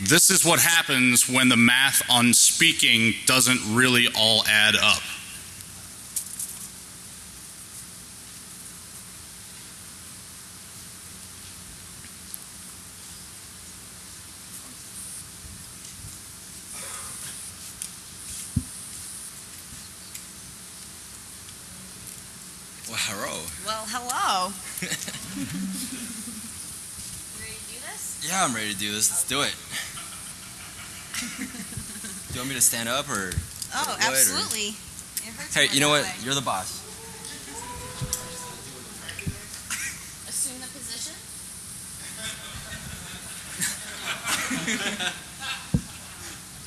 This is what happens when the math on speaking doesn't really all add up. Well, hello. Well, hello. Ready to do this? Yeah, I'm ready to do this. Let's do it. do you want me to stand up or? Oh, What, or- absolutely. It hurts Hey, you know what? way. You're the boss. Assume the position.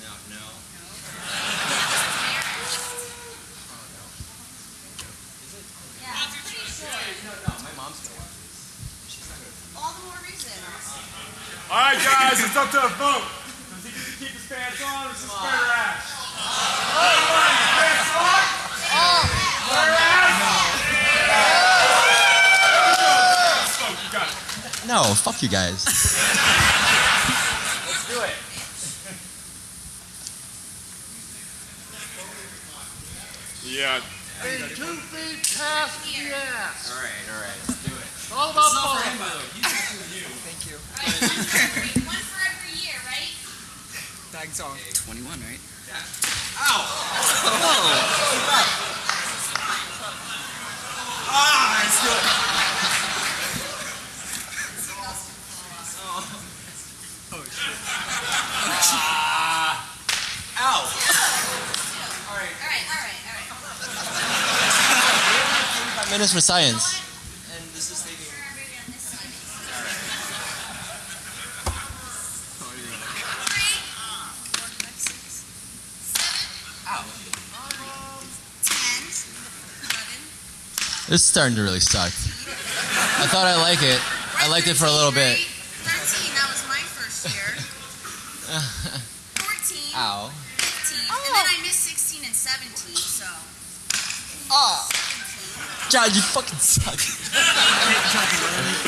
No, no. Yeah, I'm pretty sure. No, my mom's gonna watch this. All the more reason. All right, guys, it's up to a vote. Does he keep his pants on or does he spread her ass? Everybody, pants on? Spread her ass? Let's vote, you got it. Fuck you guys. Let's do it. Yeah. two feet past the ass. all right, all right. Let's do it. It's all about ball. by the way. He's actually you. Thank you. All right, one for every, one for every year, right? Tag song. 21, right? Yeah. Ow! ah, let's do it. Ow! All right, all right, all right. Minutes for science. And this is taking. This is starting to really suck. I thought I like it. I liked it for a little bit. John, you fucking suck.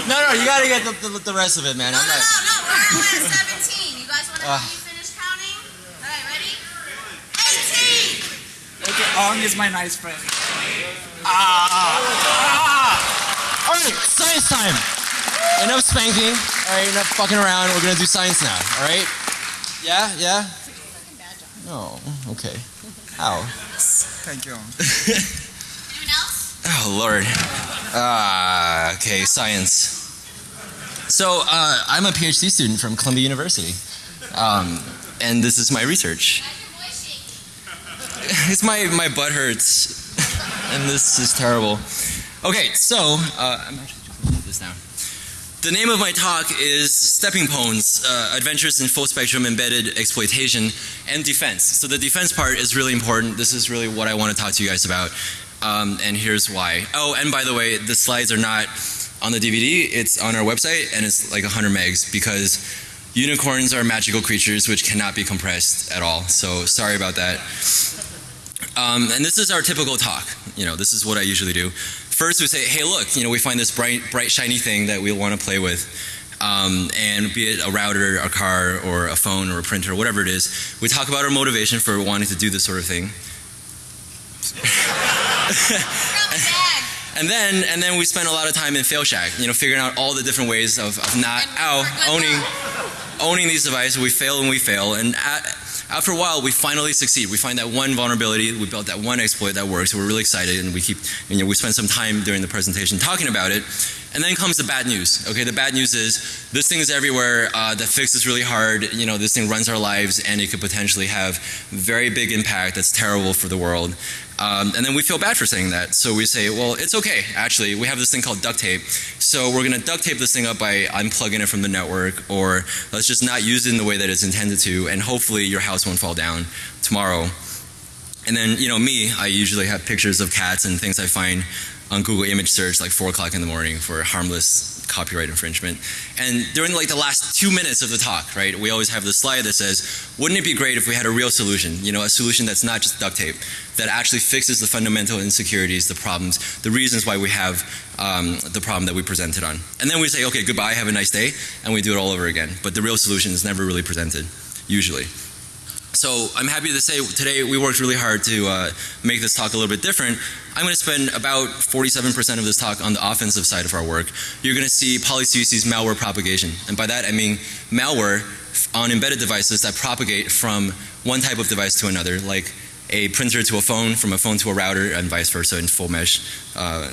no, no, you gotta get the, the, the rest of it, man. No, I'm no, not. no, no, we're almost at 17. You guys want to Ah. help me finish counting? All right, ready? 18! Okay, Ong is my nice friend. Ah! All right, science time. Enough spanking. All right, enough fucking around. We're gonna do science now. All right? Yeah, yeah. No. Okay. Ow. Thank you. Oh Lord. Ah, okay, science. So uh, I'm a PhD student from Columbia University, um, and this is my research. It's my my butt hurts, and this is terrible. Okay, so uh, I'm actually just gonna put this down. The name of my talk is Stepping Stones: uh, Adventures in Full Spectrum Embedded Exploitation and Defense. So the defense part is really important. This is really what I want to talk to you guys about, um, and here's why. Oh, and by the way, the slides are not on the DVD. It's on our website, and it's like 100 megs because unicorns are magical creatures which cannot be compressed at all. So sorry about that. Um, and this is our typical talk. You know, this is what I usually do. First, we say, "Hey, look, you know, we find this bright, bright, shiny thing that we want to play with, um, and be it a router, a car, or a phone, or a printer, whatever it is. We talk about our motivation for wanting to do this sort of thing. And then, and then we spend a lot of time in fail shack. You know, figuring out all the different ways of, of not, ow, owning, owning these devices. We fail and we fail, and at, after a while, we finally succeed. We find that one vulnerability, we built that one exploit that works. We're really excited, and we keep, you know, we spend some time during the presentation talking about it. And then comes the bad news. Okay, the bad news is this thing is everywhere. Uh, the fix is really hard. You know, this thing runs our lives, and it could potentially have very big impact. That's terrible for the world. Um, and then we feel bad for saying that. So we say, well, it's okay. Actually, we have this thing called duct tape. So we're going to duct tape this thing up by unplugging it from the network, or let's just not use it in the way that it's intended to, and hopefully your house won't fall down tomorrow. And then, you know, me, I usually have pictures of cats and things I find on Google image search like 4 o'clock in the morning for harmless copyright infringement. And during like the last two minutes of the talk, right, we always have this slide that says, wouldn't it be great if we had a real solution? You know, a solution that's not just duct tape, that actually fixes the fundamental insecurities, the problems, the reasons why we have um, the problem that we presented on. And then we say, okay, goodbye, have a nice day, and we do it all over again. But the real solution is never really presented, usually. So I'm happy to say today we worked really hard to uh, make this talk a little bit different. I'm going to spend about 47% of this talk on the offensive side of our work. You're going to see PolyCUC's malware propagation. And by that I mean malware on embedded devices that propagate from one type of device to another, like a printer to a phone, from a phone to a router, and vice versa in full mesh uh,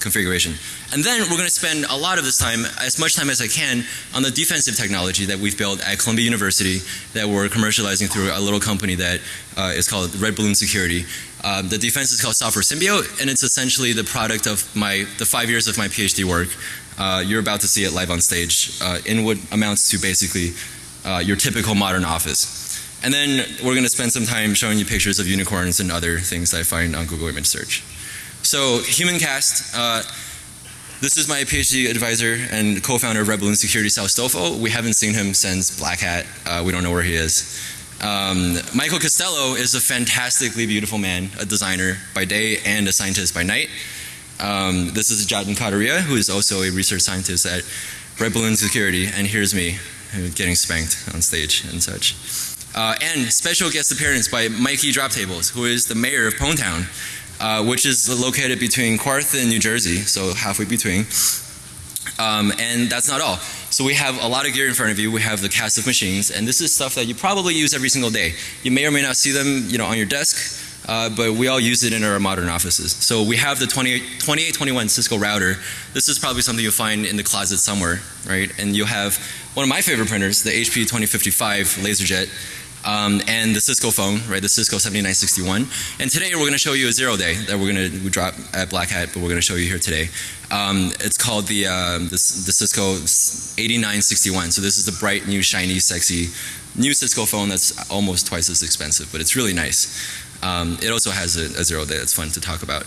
configuration. And then we're going to spend a lot of this time, as much time as I can, on the defensive technology that we've built at Columbia University that we're commercializing through a little company that uh, is called Red Balloon Security. Um, the defense is called Software Symbiote, and it's essentially the product of my the five years of my PhD work. Uh, you're about to see it live on stage uh, in what amounts to basically uh, your typical modern office. And then we're going to spend some time showing you pictures of unicorns and other things I find on Google image search. So HumanCast, uh, this is my PhD advisor and co-founder of Red Balloon Security, Stofo. We haven't seen him since Black Hat. Uh, we don't know where he is. Um, Michael Costello is a fantastically beautiful man, a designer by day and a scientist by night. Um, this is Jatin Kataria, who is also a research scientist at Red Balloon Security, and here's me getting spanked on stage and such. Uh, and special guest appearance by Mikey Droptables, who is the mayor of Pwntown, uh, which is located between Quarth and New Jersey, so halfway between. Um, and that's not all. So we have a lot of gear in front of you. We have the cast of machines, and this is stuff that you probably use every single day. You may or may not see them, you know, on your desk. Uh, but we all use it in our modern offices. So we have the 2821 Cisco router. This is probably something you'll find in the closet somewhere, right? And you'll have one of my favorite printers, the HP 2055 LaserJet um, and the Cisco phone, right, the Cisco 7961. And today we're going to show you a zero day that we're going to drop at Black Hat, but we're going to show you here today. Um, it's called the, uh, the, the Cisco 8961. So this is the bright, new, shiny, sexy, new Cisco phone that's almost twice as expensive, but it's really nice. Um, it also has a, a zero day that's fun to talk about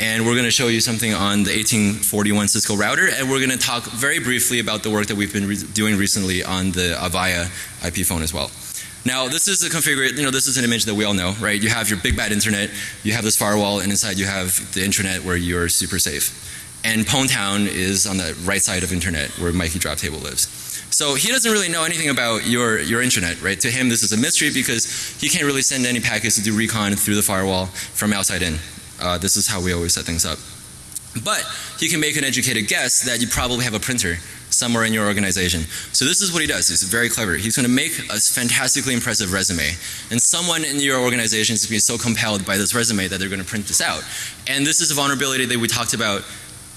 and we're going to show you something on the 1841 Cisco router and we're going to talk very briefly about the work that we've been re doing recently on the Avaya IP phone as well. Now this is a configuration, you know, this is an image that we all know, right? You have your big bad internet, you have this firewall, and inside you have the intranet where you're super safe. And Pwntown is on the right side of internet where Mikey Drop Table lives. So he doesn't really know anything about your, your intranet, right? To him this is a mystery because he can't really send any packets to do recon through the firewall from outside in. Uh, this is how we always set things up. But he can make an educated guess that you probably have a printer somewhere in your organization. So this is what he does. He's very clever. He's going to make a fantastically impressive resume. And someone in your organization is going to be so compelled by this resume that they're going to print this out. And this is a vulnerability that we talked about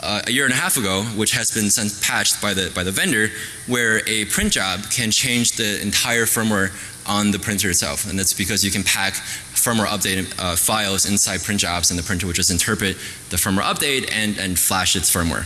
uh, a year and a half ago, which has been since patched by the by the vendor, where a print job can change the entire firmware on the printer itself, and that's because you can pack firmware update uh, files inside print jobs, and the printer would just interpret the firmware update and and flash its firmware.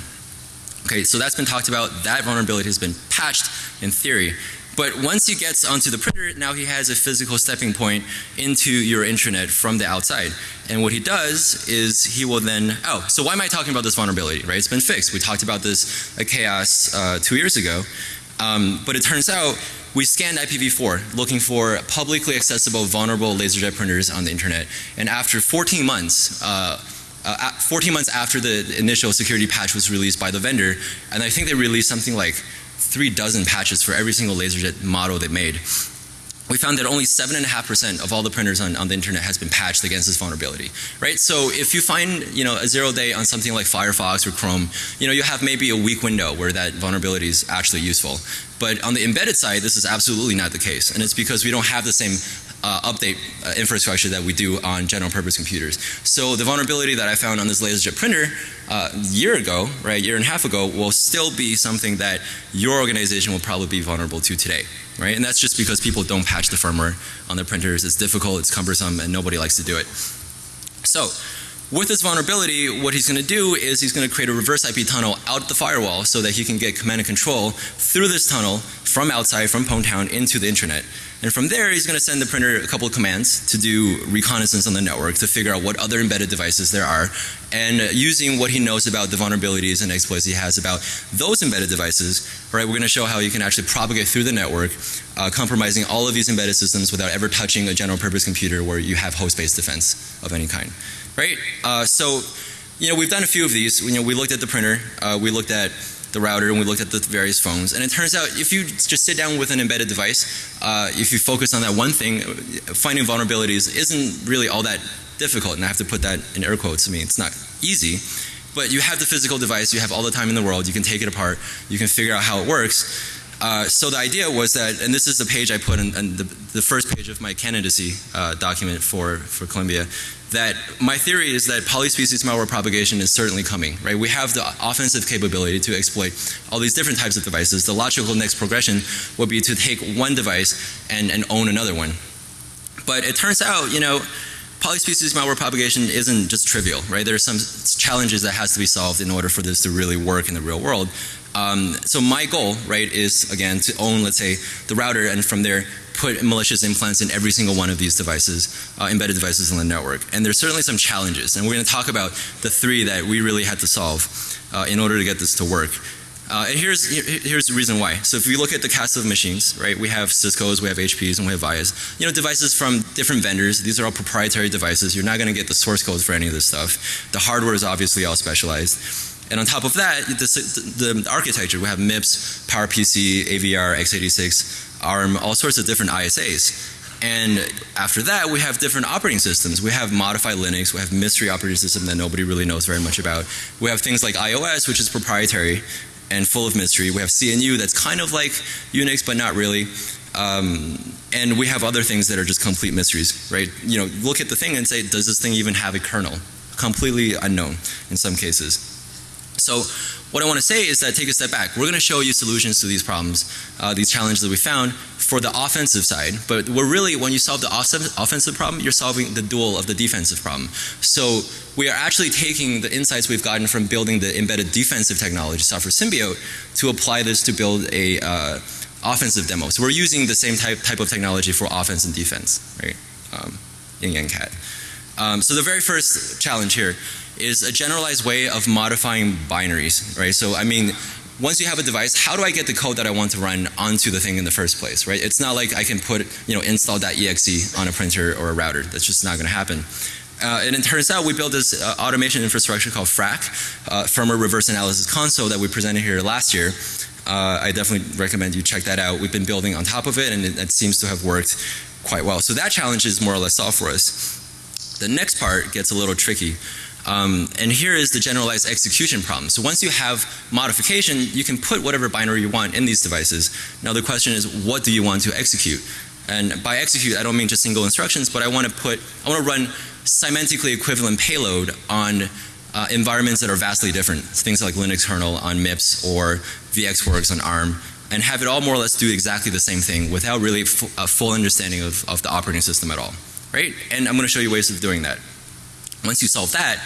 Okay, so that's been talked about. That vulnerability has been patched in theory. But once he gets onto the printer, now he has a physical stepping point into your intranet from the outside. And what he does is he will then, oh, so why am I talking about this vulnerability, right? It's been fixed. We talked about this Chaos uh, two years ago. Um, but it turns out we scanned IPv4 looking for publicly accessible vulnerable LaserJet printers on the internet. And after 14 months, uh, uh, 14 months after the initial security patch was released by the vendor, and I think they released something like three dozen patches for every single LaserJet model they made. We found that only 7.5% of all the printers on, on the internet has been patched against this vulnerability, right? So if you find, you know, a zero day on something like Firefox or Chrome, you know, you have maybe a weak window where that vulnerability is actually useful. But on the embedded side, this is absolutely not the case. And it's because we don't have the same uh, update uh, infrastructure that we do on general purpose computers. So the vulnerability that I found on this LaserJet printer uh, a year ago, right, a year and a half ago, will still be something that your organization will probably be vulnerable to today, right? And that's just because people don't patch the firmware on their printers. It's difficult, it's cumbersome, and nobody likes to do it. So with this vulnerability, what he's going to do is he's going to create a reverse IP tunnel out the firewall so that he can get command and control through this tunnel from outside, from Pwntown, into the internet. And from there, he's going to send the printer a couple of commands to do reconnaissance on the network to figure out what other embedded devices there are. And using what he knows about the vulnerabilities and exploits he has about those embedded devices, right, we're going to show how you can actually propagate through the network, uh, compromising all of these embedded systems without ever touching a general purpose computer where you have host-based defense of any kind, right? Uh, so, you know, we've done a few of these. You know, we looked at the printer, uh, we looked at the router and we looked at the various phones. And it turns out if you just sit down with an embedded device, uh, if you focus on that one thing, finding vulnerabilities isn't really all that difficult. And I have to put that in air quotes. I mean, it's not easy. But you have the physical device, you have all the time in the world, you can take it apart, you can figure out how it works. Uh, so the idea was that, and this is the page I put in, in the, the, first page of my candidacy uh, document for, for Columbia, that my theory is that polyspecies malware propagation is certainly coming, right? We have the offensive capability to exploit all these different types of devices. The logical next progression would be to take one device and, and own another one. But it turns out, you know, polyspecies malware propagation isn't just trivial, right? There are some challenges that has to be solved in order for this to really work in the real world. Um, so my goal, right, is again to own, let's say, the router and from there put malicious implants in every single one of these devices, uh, embedded devices in the network. And there's certainly some challenges, and we're going to talk about the three that we really had to solve uh, in order to get this to work. Uh, and here's here's the reason why. So if you look at the cast of machines, right, we have Cisco's, we have HP's, and we have Vias. You know, devices from different vendors. These are all proprietary devices. You're not going to get the source codes for any of this stuff. The hardware is obviously all specialized. And on top of that, the, the, the architecture, we have MIPS, PowerPC, AVR, x86, ARM, all sorts of different ISAs. And after that, we have different operating systems. We have modified Linux, we have mystery operating system that nobody really knows very much about. We have things like iOS, which is proprietary and full of mystery. We have CNU that's kind of like Unix, but not really. Um, and we have other things that are just complete mysteries, right? You know, look at the thing and say, does this thing even have a kernel? Completely unknown in some cases. So what I want to say is that take a step back. We're going to show you solutions to these problems, uh, these challenges that we found for the offensive side. But we're really, when you solve the offensive problem, you're solving the dual of the defensive problem. So we are actually taking the insights we've gotten from building the embedded defensive technology, software symbiote, to apply this to build a uh, offensive demo. So we're using the same type, type of technology for offense and defense, right? Um, yin yang cat. Um, so the very first challenge here is a generalized way of modifying binaries, right? So I mean, once you have a device, how do I get the code that I want to run onto the thing in the first place, right? It's not like I can put, you know, install.exe on a printer or a router. That's just not going to happen. Uh, and it turns out we built this uh, automation infrastructure called FRAC, uh, firmware reverse analysis console that we presented here last year. Uh, I definitely recommend you check that out. We've been building on top of it and it, it seems to have worked quite well. So that challenge is more or less solved for us. The next part gets a little tricky. Um, and here is the generalized execution problem. So once you have modification, you can put whatever binary you want in these devices. Now the question is, what do you want to execute? And by execute, I don't mean just single instructions, but I want to put, I want to run semantically equivalent payload on uh, environments that are vastly different. Things like Linux kernel on MIPS or VxWorks on ARM and have it all more or less do exactly the same thing without really a full understanding of, of the operating system at all. Right? And I'm going to show you ways of doing that. Once you solve that,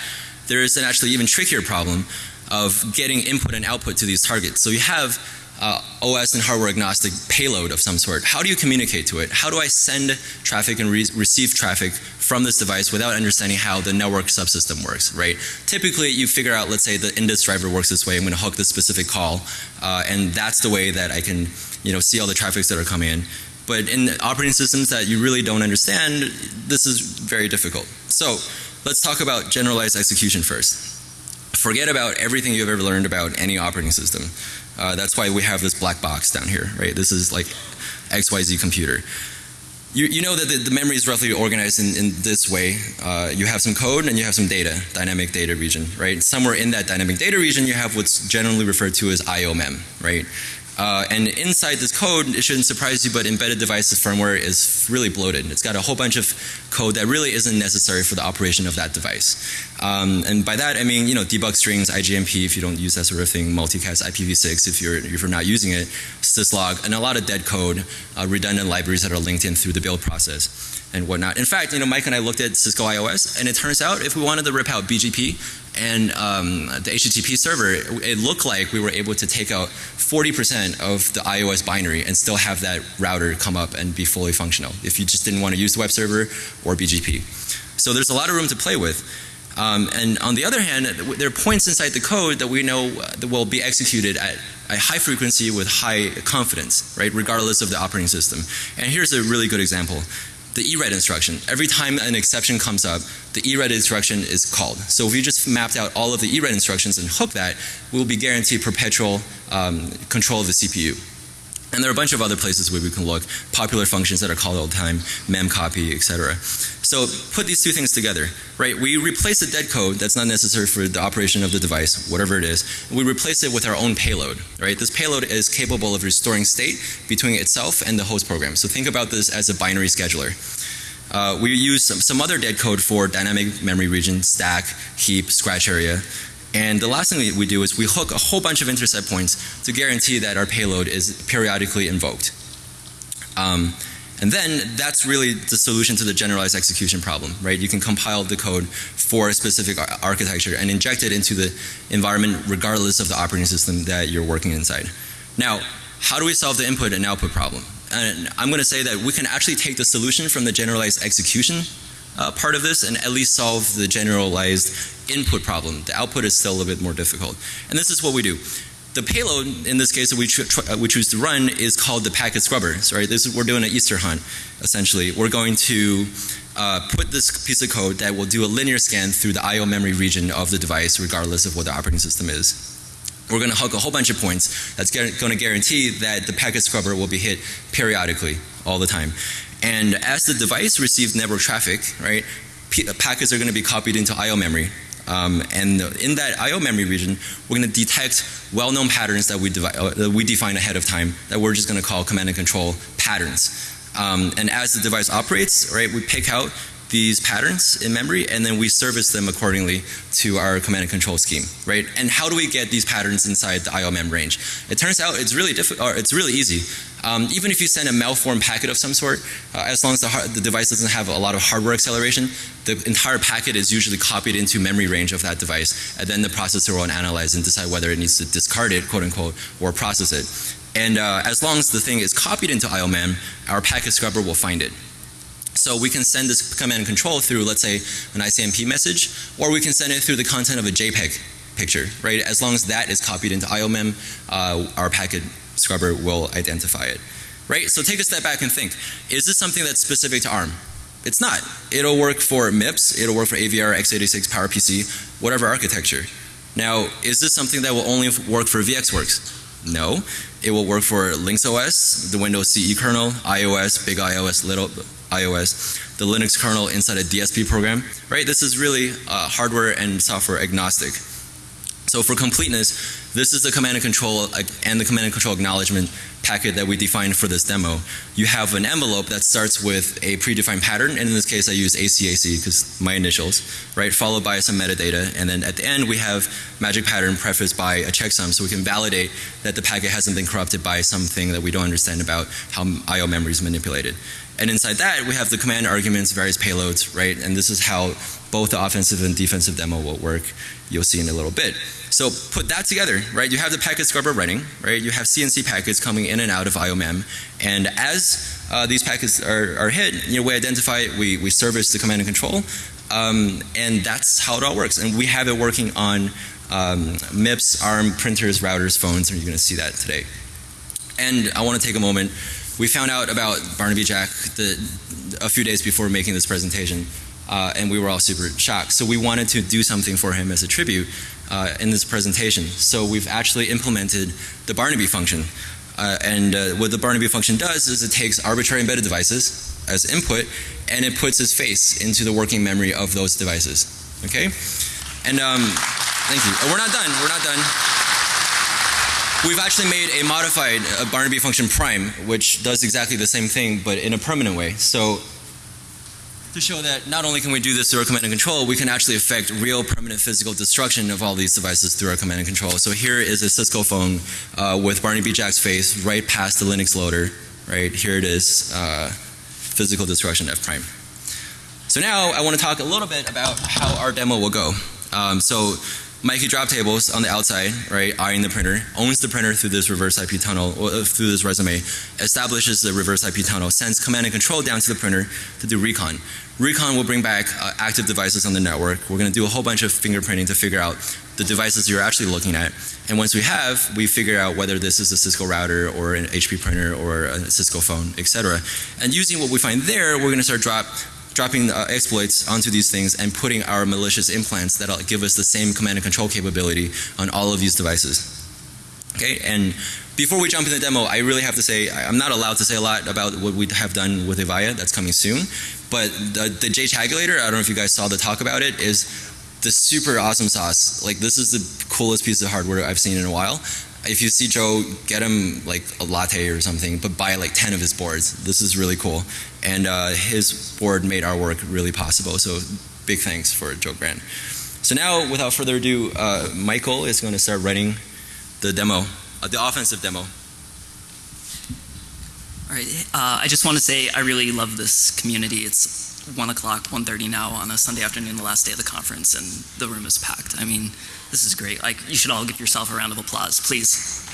there is an actually even trickier problem of getting input and output to these targets. So you have uh, OS and hardware agnostic payload of some sort. How do you communicate to it? How do I send traffic and re receive traffic from this device without understanding how the network subsystem works, right? Typically you figure out, let's say the index driver works this way, I'm going to hook this specific call uh, and that's the way that I can you know, see all the traffics that are coming in. But in operating systems that you really don't understand, this is very difficult. So let's talk about generalized execution first. Forget about everything you've ever learned about any operating system. Uh, that's why we have this black box down here, right? This is like XYZ computer. You, you know that the, the, memory is roughly organized in, in this way. Uh, you have some code and you have some data, dynamic data region, right? Somewhere in that dynamic data region you have what's generally referred to as IO mem, right? Uh, and inside this code, it shouldn't surprise you, but embedded devices firmware is really bloated. It's got a whole bunch of code that really isn't necessary for the operation of that device. Um, and by that, I mean, you know, debug strings, IGMP if you don't use that sort of thing, multicast IPv6 if you're, if you're not using it, syslog, and a lot of dead code, uh, redundant libraries that are linked in through the build process and whatnot. In fact, you know, Mike and I looked at Cisco IOS, and it turns out if we wanted to rip out BGP and um, the HTTP server, it looked like we were able to take out 40% of the iOS binary and still have that router come up and be fully functional if you just didn't want to use the web server or BGP. So there's a lot of room to play with. Um, and on the other hand, there are points inside the code that we know that will be executed at a high frequency with high confidence, right, regardless of the operating system. And here's a really good example. The ERED instruction. Every time an exception comes up, the ERED instruction is called. So if you just mapped out all of the ERED instructions and hook that, we'll be guaranteed perpetual um, control of the CPU. And there are a bunch of other places where we can look, popular functions that are called all the time, memcopy, etc. So put these two things together, right? We replace the dead code that's not necessary for the operation of the device, whatever it is. We replace it with our own payload, right? This payload is capable of restoring state between itself and the host program. So think about this as a binary scheduler. Uh, we use some, some other dead code for dynamic memory region, stack, heap, scratch area. And the last thing we do is we hook a whole bunch of intercept points to guarantee that our payload is periodically invoked. Um, and then that's really the solution to the generalized execution problem, right? You can compile the code for a specific ar architecture and inject it into the environment regardless of the operating system that you're working inside. Now, how do we solve the input and output problem? And I'm going to say that we can actually take the solution from the generalized execution uh, part of this and at least solve the generalized input problem. The output is still a little bit more difficult. And this is what we do. The payload in this case that we, we choose to run is called the packet scrubber. Right? This is, we're doing an Easter hunt essentially. We're going to uh, put this piece of code that will do a linear scan through the IO memory region of the device regardless of what the operating system is. We're going to hook a whole bunch of points that's going to guarantee that the packet scrubber will be hit periodically all the time. And as the device receives network traffic, right, packets are going to be copied into IO memory. Um, and in that IO memory region, we're going to detect well-known patterns that we, uh, that we define ahead of time that we're just going to call command and control patterns. Um, and as the device operates, right, we pick out these patterns in memory and then we service them accordingly to our command and control scheme, right? And how do we get these patterns inside the IOMEM range? It turns out it's really difficult, it's really easy. Um, even if you send a malformed packet of some sort, uh, as long as the, the, device doesn't have a lot of hardware acceleration, the entire packet is usually copied into memory range of that device, and then the processor will analyze and decide whether it needs to discard it, quote unquote, or process it. And uh, as long as the thing is copied into IOMEM, our packet scrubber will find it. So we can send this command and control through, let's say, an ICMP message, or we can send it through the content of a JPEG picture, right? As long as that is copied into IOMEM, uh, our packet scrubber will identify it, right? So take a step back and think, is this something that's specific to ARM? It's not. It'll work for MIPS, it'll work for AVR, x86, PowerPC, whatever architecture. Now, is this something that will only work for VxWorks? No. It will work for Lynx OS, the Windows CE kernel, iOS, Big iOS, Little iOS, the Linux kernel inside a DSP program, right? This is really uh, hardware and software agnostic. So for completeness, this is the command and control uh, and the command and control acknowledgement packet that we defined for this demo. You have an envelope that starts with a predefined pattern, and in this case I use ACAC because my initials, right? Followed by some metadata, and then at the end we have magic pattern prefaced by a checksum so we can validate that the packet hasn't been corrupted by something that we don't understand about how IO memory is manipulated. And inside that, we have the command arguments, various payloads, right? And this is how both the offensive and defensive demo will work. You'll see in a little bit. So put that together, right? You have the packet scrubber running, right? You have CNC packets coming in and out of IOMEM. And as uh, these packets are, are hit, you know, we identify it, we, we service the command and control. Um, and that's how it all works. And we have it working on um, MIPS, ARM, printers, routers, phones, and you're going to see that today. And I want to take a moment we found out about Barnaby Jack the, a few days before making this presentation, uh, and we were all super shocked. So we wanted to do something for him as a tribute uh, in this presentation. So we've actually implemented the Barnaby function. Uh, and uh, what the Barnaby function does is it takes arbitrary embedded devices as input and it puts his face into the working memory of those devices. Okay? And um, thank you. Oh, we're not done. We're not done. We've actually made a modified uh, Barnaby function prime, which does exactly the same thing, but in a permanent way. So to show that not only can we do this through our command and control, we can actually affect real permanent physical destruction of all these devices through our command and control. So here is a Cisco phone uh, with Barnaby Jack's face right past the Linux loader. Right here it is, uh, physical destruction F prime. So now I want to talk a little bit about how our demo will go. Um, so Mikey Drop Tables on the outside, right, eyeing the printer, owns the printer through this reverse IP tunnel, or uh, through this resume, establishes the reverse IP tunnel, sends command and control down to the printer to do recon. Recon will bring back uh, active devices on the network. We're going to do a whole bunch of fingerprinting to figure out the devices you're actually looking at. And once we have, we figure out whether this is a Cisco router or an HP printer or a Cisco phone, etc. And using what we find there, we're going to start drop dropping uh, exploits onto these things and putting our malicious implants that'll give us the same command and control capability on all of these devices. Okay, and before we jump in the demo, I really have to say I'm not allowed to say a lot about what we have done with Avaya. That's coming soon. But the, the J Tabulator, I don't know if you guys saw the talk about it, is the super awesome sauce. Like this is the coolest piece of hardware I've seen in a while. If you see Joe, get him like a latte or something, but buy like 10 of his boards. This is really cool. And uh, his board made our work really possible. So big thanks for Joe Grant. So now, without further ado, uh, Michael is going to start running the demo, uh, the offensive demo. All right. Uh, I just want to say I really love this community. It's one o'clock, 1.30 now on a Sunday afternoon, the last day of the conference, and the room is packed. I mean, this is great. Like, you should all give yourself a round of applause, please.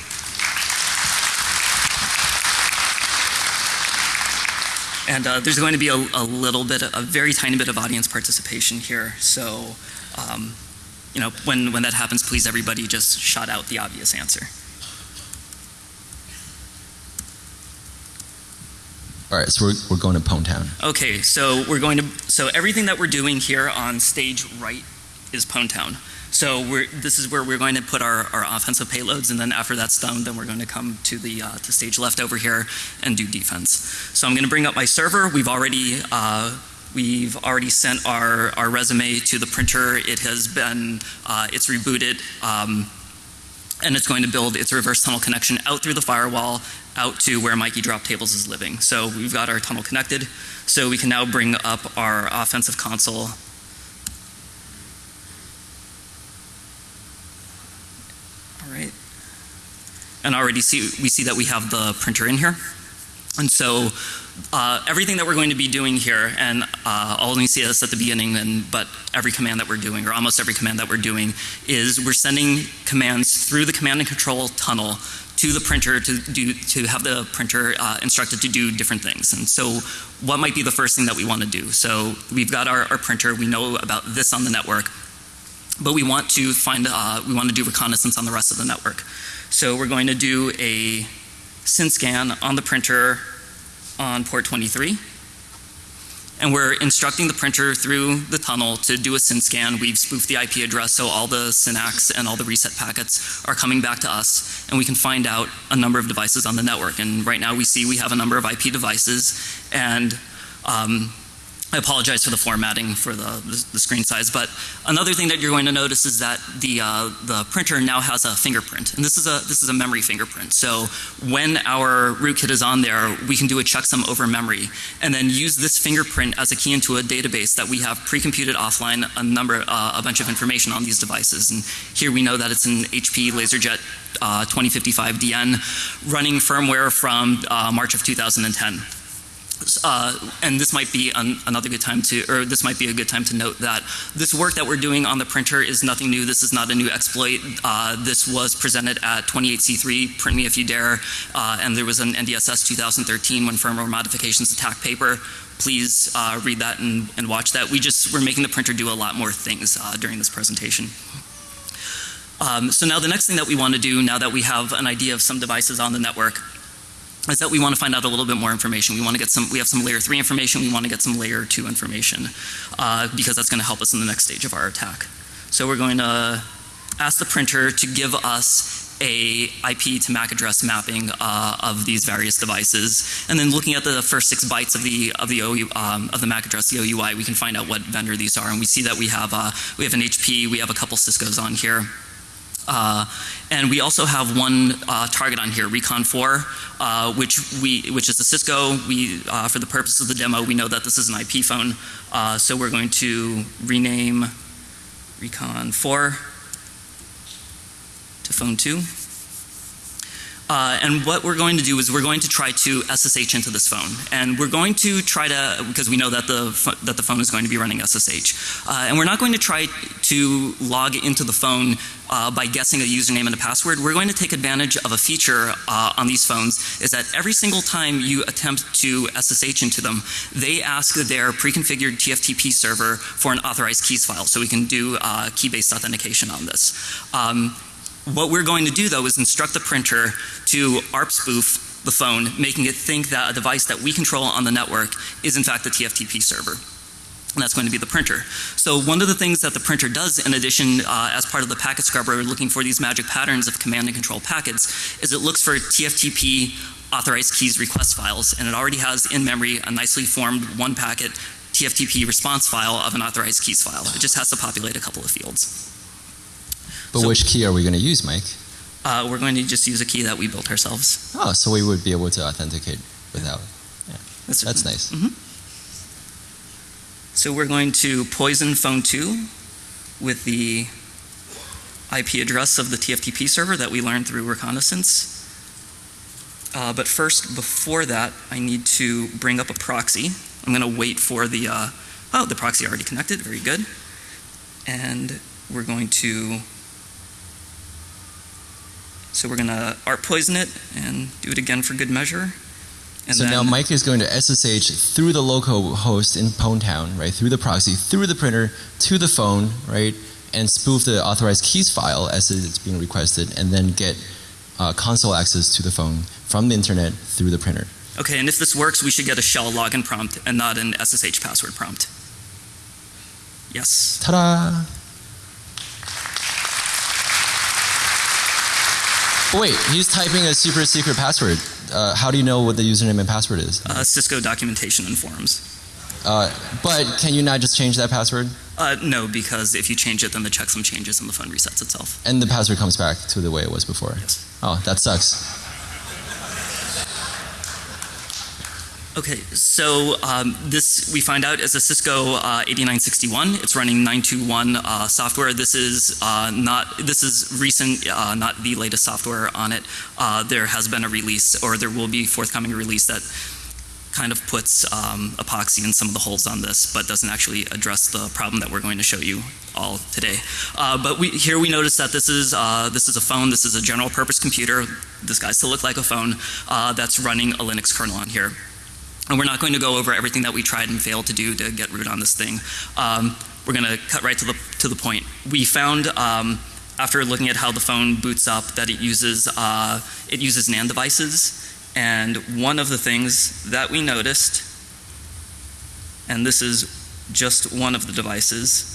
And uh, there's going to be a, a little bit, a very tiny bit of audience participation here. So, um, you know, when, when that happens, please everybody just shout out the obvious answer. All right, so we're, we're going to Pone Town. Okay, so we're going to so everything that we're doing here on stage right is Pone Town. So we're this is where we're going to put our, our offensive payloads, and then after that's done, then we're going to come to the uh, to stage left over here and do defense. So I'm going to bring up my server. We've already uh, we've already sent our our resume to the printer. It has been uh, it's rebooted. Um, and it's going to build its reverse tunnel connection out through the firewall out to where Mikey Drop Tables is living. So we've got our tunnel connected. So we can now bring up our offensive console. All right. And already see we see that we have the printer in here. And so uh, everything that we're going to be doing here, and uh, I'll only see this at the beginning, and, but every command that we're doing, or almost every command that we're doing, is we're sending commands through the command and control tunnel to the printer to do to have the printer uh, instructed to do different things. And so, what might be the first thing that we want to do? So we've got our, our printer. We know about this on the network, but we want to find uh, we want to do reconnaissance on the rest of the network. So we're going to do a SYN scan on the printer on port 23. And we're instructing the printer through the tunnel to do a SYN scan. We've spoofed the IP address so all the SYNACs and all the reset packets are coming back to us and we can find out a number of devices on the network. And right now we see we have a number of IP devices and um, I apologize for the formatting for the, the, screen size, but another thing that you're going to notice is that the uh, the printer now has a fingerprint, and this is a this is a memory fingerprint. So when our rootkit is on there, we can do a checksum over memory, and then use this fingerprint as a key into a database that we have pre-computed offline a number uh, a bunch of information on these devices. And here we know that it's an HP LaserJet uh, 2055DN running firmware from uh, March of 2010. Uh, and this might be an, another good time to, or this might be a good time to note that this work that we're doing on the printer is nothing new. This is not a new exploit. Uh, this was presented at 28C3, Print Me If You Dare, uh, and there was an NDSS 2013 when firmware modifications attack paper. Please uh, read that and, and, watch that. We just, we're making the printer do a lot more things uh, during this presentation. Um, so now the next thing that we want to do, now that we have an idea of some devices on the network, is that we want to find out a little bit more information. We want to get some, we have some layer three information, we want to get some layer two information uh, because that's going to help us in the next stage of our attack. So we're going to ask the printer to give us a IP to MAC address mapping uh, of these various devices, and then looking at the first six bytes of the of the OU, um, of the MAC address, the OUI, we can find out what vendor these are, and we see that we have uh, we have an HP, we have a couple Cisco's on here. Uh, and we also have one uh, target on here, Recon 4, uh, which we which is a Cisco. We uh, for the purpose of the demo, we know that this is an IP phone, uh, so we're going to rename Recon 4 to phone 2. Uh, and what we're going to do is we're going to try to SSH into this phone, and we're going to try to because we know that the that the phone is going to be running SSH, uh, and we're not going to try to log into the phone uh, by guessing a username and a password. We're going to take advantage of a feature uh, on these phones is that every single time you attempt to SSH into them, they ask their pre-configured TFTP server for an authorized keys file, so we can do uh, key-based authentication on this. Um, what we're going to do though is instruct the printer to ARP spoof the phone, making it think that a device that we control on the network is in fact the TFTP server. And that's going to be the printer. So one of the things that the printer does in addition uh, as part of the packet scrubber looking for these magic patterns of command and control packets is it looks for TFTP authorized keys request files and it already has in memory a nicely formed one packet TFTP response file of an authorized keys file. It just has to populate a couple of fields. But So- which key are we going to use, Mike? Uh, we're going to just use a key that we built ourselves. Oh, so we would be able to authenticate without. That's, That's nice. So we're going to poison phone 2 with the IP address of the TFTP server that we learned through reconnaissance. Uh, but first, before that, I need to bring up a proxy. I'm going to wait for the, uh, oh, the proxy already connected, very good. And we're going to, so we're going to art poison it and do it again for good measure. And so then, now Mike is going to SSH through the local host in Pwntown, right, through the proxy, through the printer, to the phone, right, and spoof the authorized keys file as it's being requested, and then get uh, console access to the phone from the internet through the printer. Okay, and if this works, we should get a shell login prompt and not an SSH password prompt. Yes. Ta-da! Wait, he's typing a super secret password. Uh, how do you know what the username and password is? Uh, Cisco documentation and forums. Uh, but can you not just change that password Uh, no, because if you change it, then the checksum changes and the phone resets itself. and the password comes back to the way it was before? Yes. Oh, that sucks. Okay, so um, this we find out is a Cisco uh, 8961. It's running 921 uh, software. This is uh, not this is recent, uh, not the latest software on it. Uh, there has been a release, or there will be forthcoming release that kind of puts um, epoxy in some of the holes on this, but doesn't actually address the problem that we're going to show you all today. Uh, but we, here we notice that this is this is a phone. This is a general purpose computer. This guy's to look like a phone that's running a Linux kernel on here. And we're not going to go over everything that we tried and failed to do to get root on this thing. Um, we're going to cut right to the to the point. We found um, after looking at how the phone boots up that it uses uh, it uses NAND devices, and one of the things that we noticed, and this is just one of the devices.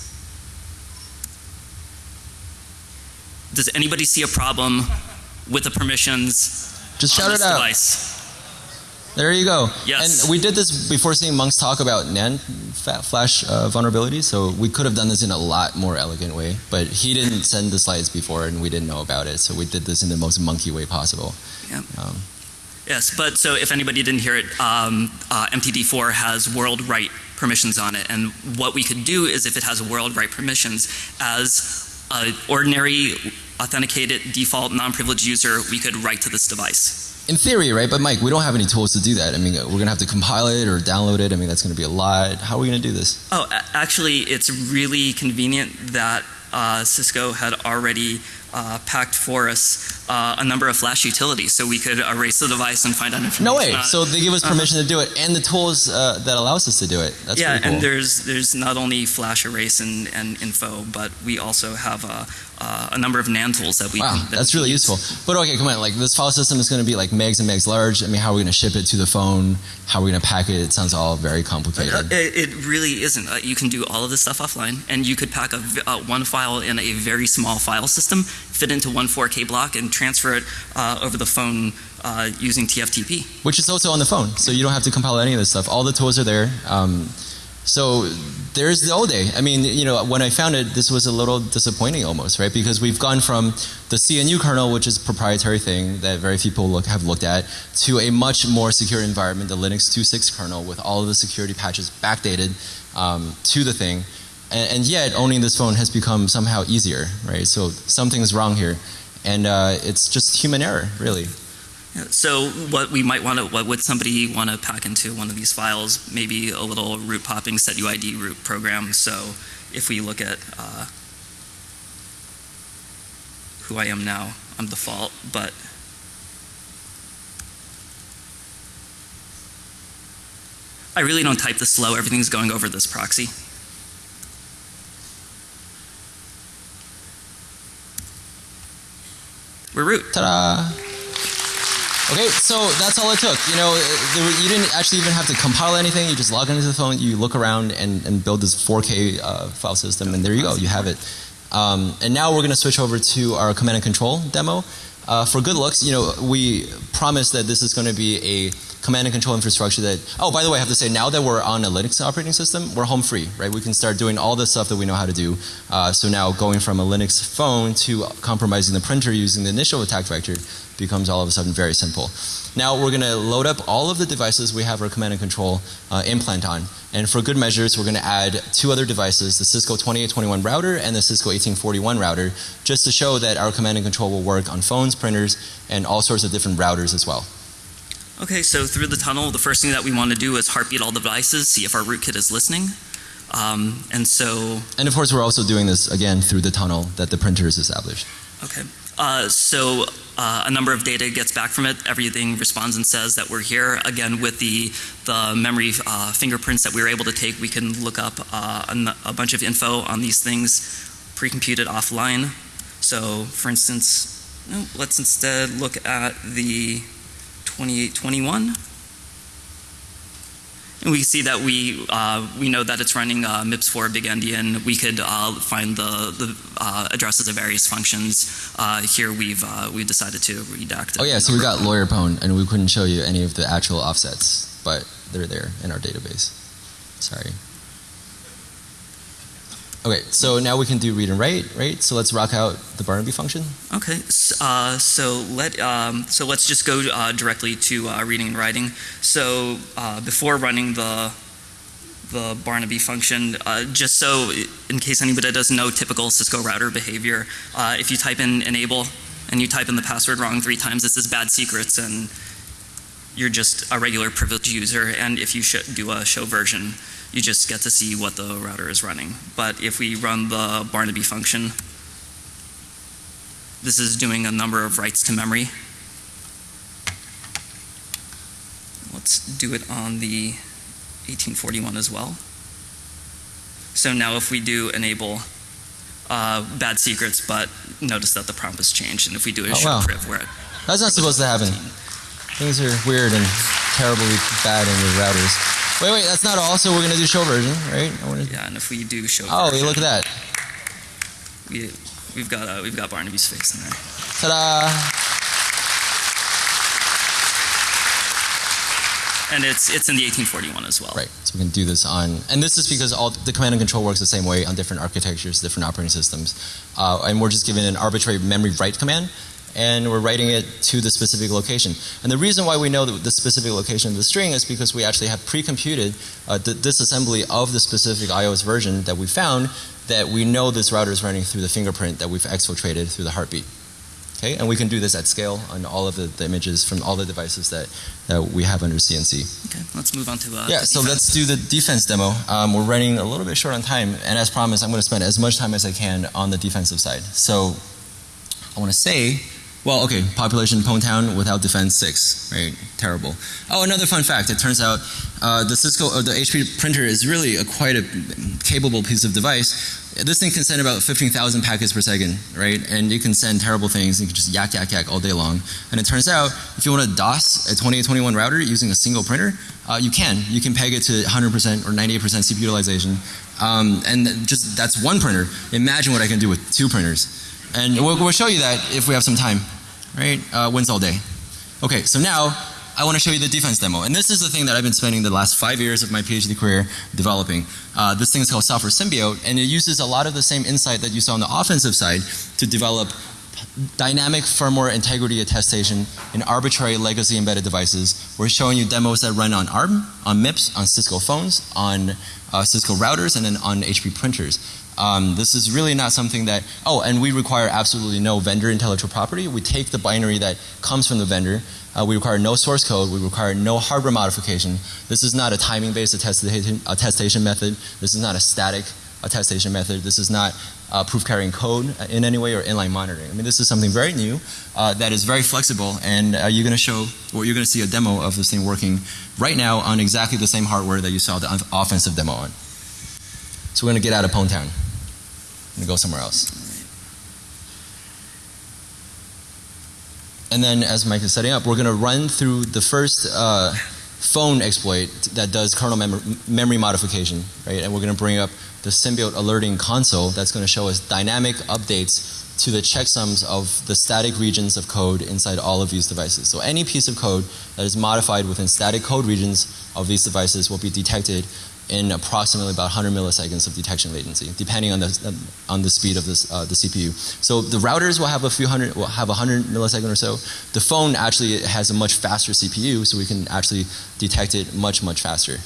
Does anybody see a problem with the permissions Just on shout this it out. device? There you go. Yes. And we did this before seeing Monk's talk about NAND flash uh, vulnerability, so we could have done this in a lot more elegant way. But he didn't send the slides before, and we didn't know about it, so we did this in the most monkey way possible. Yep. Um, Yes, but so if anybody didn't hear it, um, uh, MTD4 has world write permissions on it, and what we could do is if it has world write permissions, as an ordinary authenticated default non-privileged user, we could write to this device. In theory, right? But Mike, we don't have any tools to do that. I mean, we're gonna have to compile it or download it. I mean, that's gonna be a lot. How are we gonna do this? Oh, actually, it's really convenient that uh, Cisco had already uh, packed for us uh, a number of Flash utilities, so we could erase the device and find out information. No way. So they give us permission to do it, and the tools uh, that allows us to do it. That's yeah, cool. and there's there's not only Flash erase and, and info, but we also have a, uh, a number of NAND tools that we. Wow, that that's really use. useful. But okay, come on. Like this file system is going to be like megs and megs large. I mean, how are we going to ship it to the phone? How are we going to pack it? It sounds all very Uh, complicated. It, it really isn't. Uh, you can do all of this stuff offline, and you could pack a, uh, one file in a very small file system, fit into one 4K block, and transfer it uh, over the phone uh, using TFTP. Which is also on the phone, so you don't have to compile any of this stuff. All the tools are there. Um, so there's the old day. I mean, you know, when I found it, this was a little disappointing almost, right? Because we've gone from the CNU kernel, which is a proprietary thing that very few people look, have looked at, to a much more secure environment, the Linux 2.6 kernel, with all of the security patches backdated um, to the thing. And, and yet, owning this phone has become somehow easier, right? So something's wrong here. And uh, it's just human error, really. So what we might want to, what would somebody want to pack into one of these files? Maybe a little root popping set UID root program. So if we look at uh, who I am now, I'm default, but I really don't type this slow. Everything's going over this proxy. Root. Ta-da! Okay, so that's all it took. You know, you didn't actually even have to compile anything. You just log into the phone, you look around, and, and build this 4K uh, file system, and there you go. You have it. Um, and now we're going to switch over to our command and control demo. Uh, for good looks, you know, we promise that this is going to be a command and control infrastructure that. Oh, by the way, I have to say, now that we're on a Linux operating system, we're home free, right? We can start doing all the stuff that we know how to do. Uh, so now going from a Linux phone to compromising the printer using the initial attack vector becomes all of a sudden very simple. Now we're going to load up all of the devices we have our command and control uh, implant on. And for good measures, we're going to add two other devices, the Cisco 2821 router and the Cisco 1841 router, just to show that our command and control will work on phones, printers, and all sorts of different routers as well. Okay, so through the tunnel, the first thing that we want to do is heartbeat all the devices, see if our rootkit is listening. Um, and so, And of course, we're also doing this again through the tunnel that the printer is established. okay. Uh, so uh, a number of data gets back from it. Everything responds and says that we're here. Again, with the the memory uh, fingerprints that we were able to take, we can look up uh, a, a bunch of info on these things pre-computed offline. So, for instance, let's instead look at the 2821. And we see that we uh, we know that it's running uh, MIPS4 Big Endian. We could uh, find the the uh, addresses of various functions. Uh, here we've uh, we decided to redact. Oh yeah, so we got lawyer pwn, and we couldn't show you any of the actual offsets, but they're there in our database. Sorry. Okay, so now we can do read and write, right? So let's rock out the Barnaby function. Okay, uh, so let um, so let's just go uh, directly to uh, reading and writing. So uh, before running the the Barnaby function, uh, just so in case anybody doesn't know typical Cisco router behavior, uh, if you type in enable and you type in the password wrong three times, this is bad secrets and you're just a regular privileged user. And if you do a show version, you just get to see what the router is running. But if we run the Barnaby function, this is doing a number of writes to memory. Let's do it on the 1841 as well. So now if we do enable uh, bad secrets, but notice that the prompt has changed, and if we do a Oh, wow. priv, we're at That's not supposed to happen. Things are weird and terribly bad in the routers. Wait, wait, that's not all. So we're gonna do show version, right? Yeah, and if we do show Oh, version, look at that! we, we've got uh, we've got Barnaby's face in there. Ta-da! And it's it's in the 1841 as well. Right. So we can do this on, and this is because all the command and control works the same way on different architectures, different operating systems, uh, and we're just given an arbitrary memory write command, and we're writing it to the specific location. And the reason why we know the, the specific location of the string is because we actually have pre-computed uh, the disassembly of the specific iOS version that we found that we know this router is running through the fingerprint that we've exfiltrated through the heartbeat. Okay, and we can do this at scale on all of the, the images from all the devices that, that we have under CNC. Okay, let's move on to uh, Yeah, so let's do the defense demo. Um, we're running a little bit short on time, and as promised, I'm going to spend as much time as I can on the defensive side. So I want to say, well, okay, population Pwntown without defense six, right? Terrible. Oh, another fun fact. It turns out uh, the Cisco or the HP printer is really a quite a capable piece of device. This thing can send about 15,000 packets per second, right? And you can send terrible things. You can just yak, yak, yak all day long. And it turns out, if you want to DOS a 2821 router using a single printer, uh, you can. You can peg it to 100% or 98% CPU utilization. Um, and just that's one printer. Imagine what I can do with two printers. And we'll, we'll show you that if we have some time, right? Uh, wins all day. Okay, so now I want to show you the defense demo. And this is the thing that I've been spending the last five years of my PhD career developing. Uh, this thing is called Software Symbiote, and it uses a lot of the same insight that you saw on the offensive side to develop dynamic firmware integrity attestation in arbitrary legacy embedded devices. We're showing you demos that run on ARM, on MIPS, on Cisco phones, on uh, Cisco routers, and then on HP printers. Um, this is really not something that, oh, and we require absolutely no vendor intellectual property. We take the binary that comes from the vendor. Uh, we require no source code. We require no hardware modification. This is not a timing based attestation, attestation method. This is not a static attestation method. This is not uh, proof carrying code in any way or inline monitoring. I mean, this is something very new uh, that is very flexible, and uh, you're going to show, or you're going to see a demo of this thing working right now on exactly the same hardware that you saw the offensive demo on. So we're going to get out of Pwn Town and go somewhere else. And then, as Mike is setting up, we're going to run through the first uh, phone exploit that does kernel mem memory modification, right? And we're going to bring up the Symbiote alerting console that's going to show us dynamic updates to the checksums of the static regions of code inside all of these devices. So any piece of code that is modified within static code regions of these devices will be detected in approximately about 100 milliseconds of detection latency, depending on the on the speed of this uh, the CPU. So the routers will have a few hundred, will have 100 millisecond or so. The phone actually has a much faster CPU, so we can actually detect it much much faster.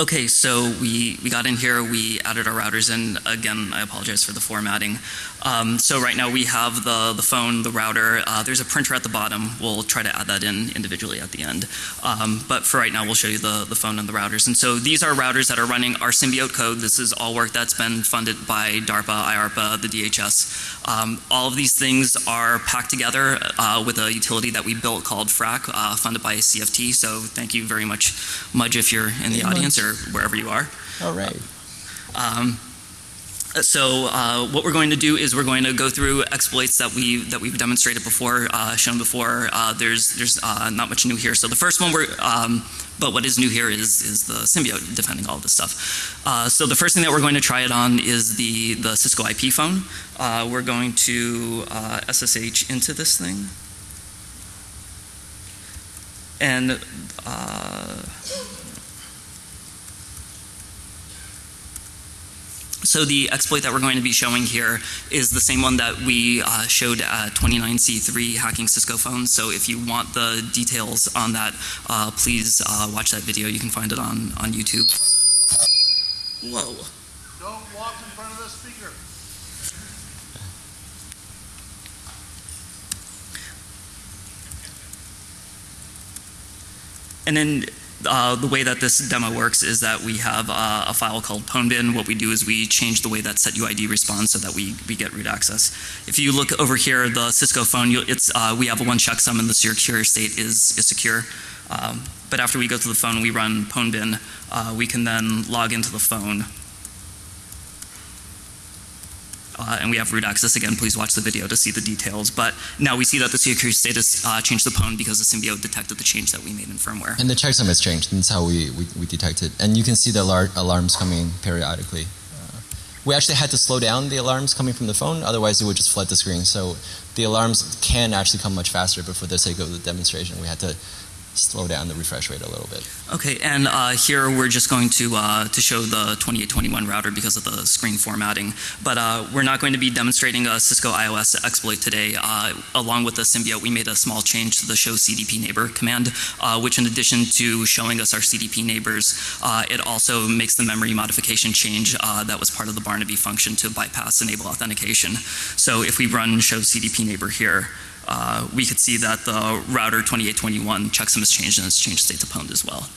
Okay, so we, we got in here, we added our routers in. Again, I apologize for the formatting. Um, so right now we have the, the phone, the router. Uh, there's a printer at the bottom. We'll try to add that in individually at the end. Um, but for right now, we'll show you the, the phone and the routers. And so these are routers that are running our Symbiote code. This is all work that's been funded by DARPA, IARPA, the DHS. Um, all of these things are packed together uh, with a utility that we built called FRAC, uh, funded by CFT. So thank you very much, Mudge, if you're in the audience or wherever you are. All right. Um, so uh, what we're going to do is we're going to go through exploits that we that we've demonstrated before, uh, shown before. Uh, there's there's uh, not much new here. So the first one we're um, but what is new here is is the symbiote defending all this stuff. Uh, so the first thing that we're going to try it on is the the Cisco IP phone. Uh, we're going to SSH into this thing, and So the exploit that we're going to be showing here is the same one that we uh, showed at 29C3 hacking Cisco phones. So if you want the details on that, uh, please uh, watch that video. You can find it on, on YouTube. Whoa. Don't walk in front of the speaker. And then uh, the way that this demo works is that we have uh, a file called pwnbin. What we do is we change the way that setuid responds so that we, we get root access. If you look over here, the Cisco phone, it's, uh, we have a one checksum and the secure state is, is secure. Um, but after we go to the phone, we run pwnbin. Uh, we can then log into the phone uh, and we have root access again. Please watch the video to see the details. But now we see that the security status uh, changed the pwn because the symbiote detected the change that we made in firmware. And the checksum has changed. That's how we, we, we detect it. And you can see the alar alarms coming periodically. Uh, we actually had to slow down the alarms coming from the phone, otherwise it would just flood the screen. So the alarms can actually come much faster, but for the sake of the demonstration, we had to slow down the refresh rate a little bit. Okay, and uh, here we're just going to uh, to show the 2821 router because of the screen formatting. But uh, we're not going to be demonstrating a Cisco IOS exploit today. Uh, along with the symbiote, we made a small change to the show CDP neighbor command, uh, which in addition to showing us our CDP neighbors, uh, it also makes the memory modification change that was part of the Barnaby function to bypass enable authentication. So if we run show CDP neighbor here, uh, we could see that the router 2821 checksum has changed and it's changed state to pwned as well.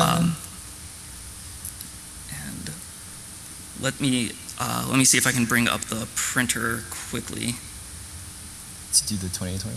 Um, and let me uh, let me see if I can bring up the printer quickly. to do the 2821?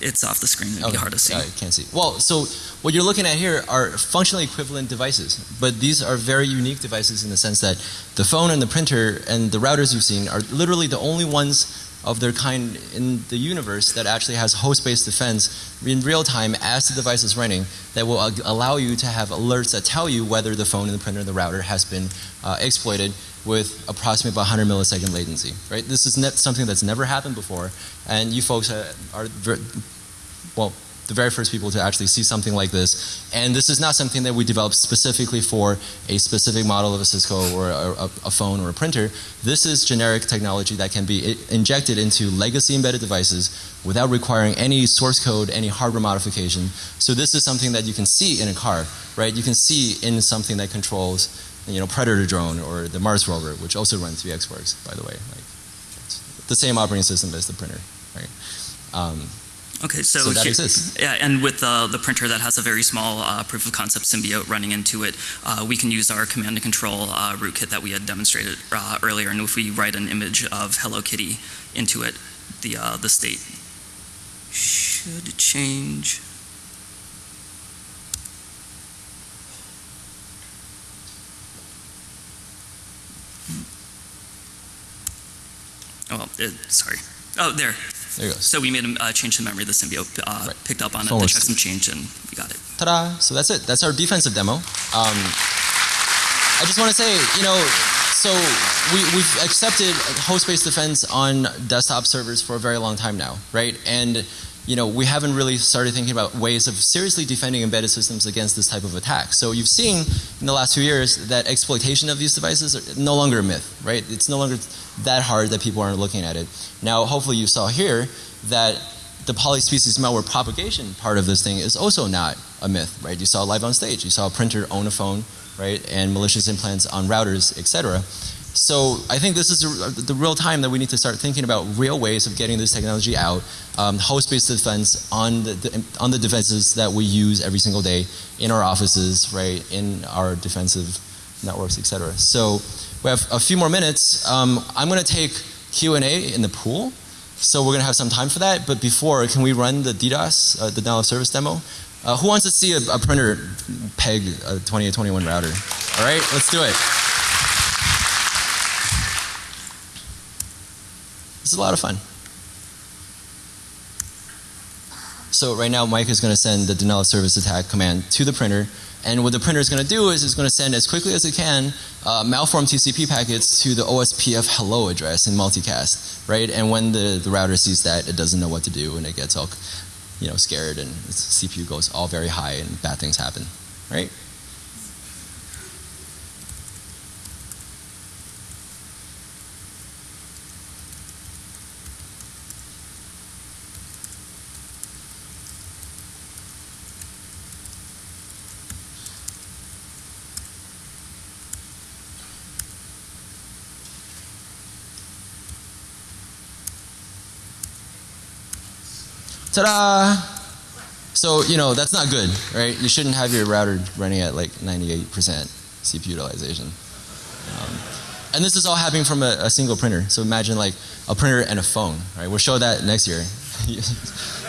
It's off the screen. It'd be hard to see. I can't see. Well, so what you're looking at here are functionally equivalent devices, but these are very unique devices in the sense that the phone and the printer and the routers you've seen are literally the only ones of their kind in the universe that actually has host-based defense in real time as the device is running that will allow you to have alerts that tell you whether the phone and the printer and the router has been uh, exploited with approximately about 100 millisecond latency. Right? This is something that's never happened before, and you folks are, are well the very first people to actually see something like this. And this is not something that we developed specifically for a specific model of a Cisco or a, a, phone or a printer. This is generic technology that can be injected into legacy embedded devices without requiring any source code, any hardware modification. So this is something that you can see in a car, right? You can see in something that controls you know, Predator drone or the Mars rover, which also runs VxWorks, by the way. Like, the same operating system as the printer, right? Um, Okay, so, So that here- exists. Yeah, and with uh, the printer that has a very small uh, proof of concept symbiote running into it, uh, we can use our command and control uh, rootkit that we had demonstrated uh, earlier. And if we write an image of Hello Kitty into it, the uh, the state should change. Oh, well, it, sorry. Oh, there. There you go. So we made a uh, change to memory. The symbiote uh, Right. picked up on it. Forward The checksum changed, and we got it. Ta-da! So that's it. That's our defensive demo. Um, I just want to say, you know, so we, we've accepted host-based defense on desktop servers for a very long time now, right? And you know, we haven't really started thinking about ways of seriously defending embedded systems against this type of attack. So you've seen in the last few years that exploitation of these devices are no longer a myth, right? It's no longer that hard that people aren't looking at it. Now, hopefully, you saw here that the polyspecies malware propagation part of this thing is also not a myth, right? You saw live on stage. You saw a printer own a phone, right? And malicious implants on routers, etc. So I think this is a, the real time that we need to start thinking about real ways of getting this technology out, um, host-based defense on the, the on the defenses that we use every single day in our offices, right? In our defensive networks, etc. So we have a few more minutes. Um, I'm going to take Q and A in the pool. So we're going to have some time for that. But before, can we run the DDoS, uh, the denial of service demo? Uh, who wants to see a, a printer peg a 2821 router? All right, let's do it. Is a lot of fun. So right now, Mike is going to send the denial of service attack command to the printer. And what the printer is going to do is it's going to send as quickly as it can uh, malformed TCP packets to the OSPF hello address in multicast, right? And when the, the router sees that, it doesn't know what to do and it gets all, you know, scared and its CPU goes all very high and bad things happen, right? Ta-da! So, you know, that's not good, right? You shouldn't have your router running at like 98% CPU utilization. Um, and this is all happening from a, a single printer. So imagine like a printer and a phone, right? We'll show that next year.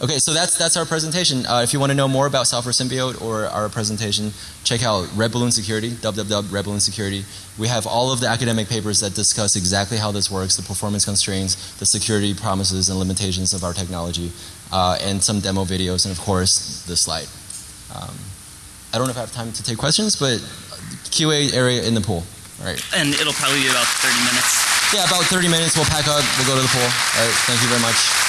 okay, so that's that's our presentation. Uh, if you want to know more about Software Symbiote or our presentation, check out Red Balloon Security, www.redballoon Security. We have all of the academic papers that discuss exactly how this works, the performance constraints, the security promises and limitations of our technology, uh, and some demo videos, and of course, the slide. Um, I don't know if I have time to take questions, but QA area in the pool. All right. And it'll probably be about 30 minutes. Yeah, about 30 minutes. We'll pack up. We'll go to the pool. All right. Thank you very much.